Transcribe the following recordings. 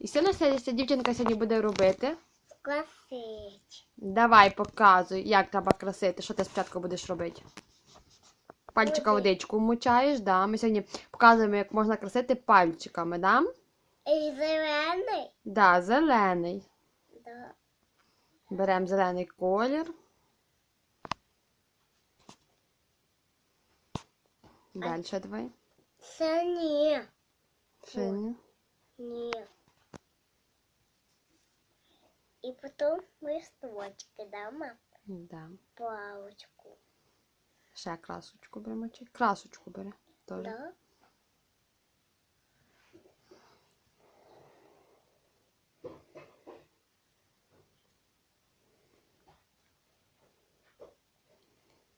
І що наша ця дівчинка сьогодні буде робити? Красить. Давай, показуй, як треба красити. Що ти спочатку будеш робити? Пальчика Води. водичку вмочаєш, да. Ми сьогодні показуємо, як можна красити пальчиками, да? І зелений. Да, зелений. Да. Беремо зелений колір. Далі давай. Це ні. Синій. Ні. І потім листочки дамо Да. палочку. Ще красочку беремо. чи- Красочку бери. Теж. Да?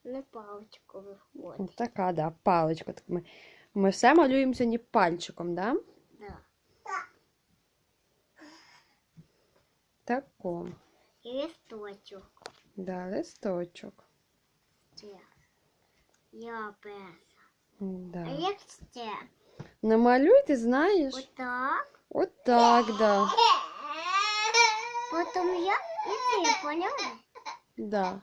Не палочку виходить. Така, да, паличка. Так ми, ми все малюємо сьогодні пальчиком, да? Да. Тако. І листочок. Да, листочок. Це. Я перша. А Да. як це? Намалюй, ти знаєш? Отак. Отак, да. Потім я і ти, поняла? Да.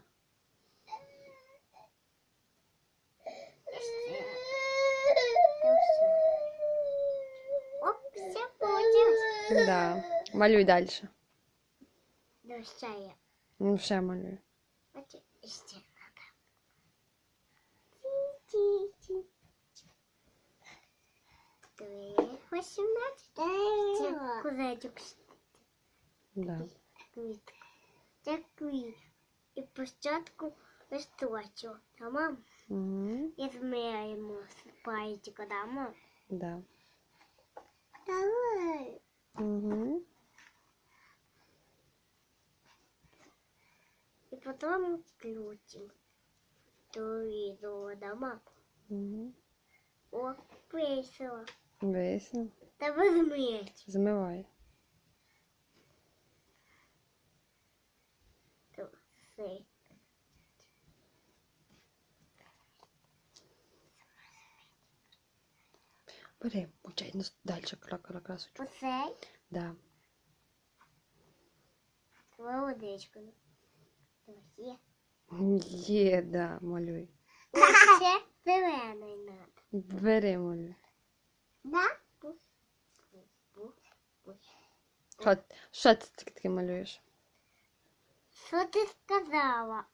Та все. Оп, все получилось. Да. Малюй далі. Да, ще я. Ну, ще малюй. От ще надо. Ті-ті-ті. Три, восемнадцять. Це козачок. Да. Квітка. Це квіт. І спочатку листочок. Тамам. Угу. І зміряємо з пальчика, дамо. Да. Давай. Угу. І потім включимо. То відео дамо. Угу. О, весело. Весело. Та зміряти. Змивай. То все. Бери, мучай ну, далі кра- красочку. Оцей Да. твою водичку. Є. Є, да, малюй. Оце зелений надо. Бери, малюй. Да? Пух, пух, пух, пух. Що, що ти таке таке малюєш? Що ти сказала?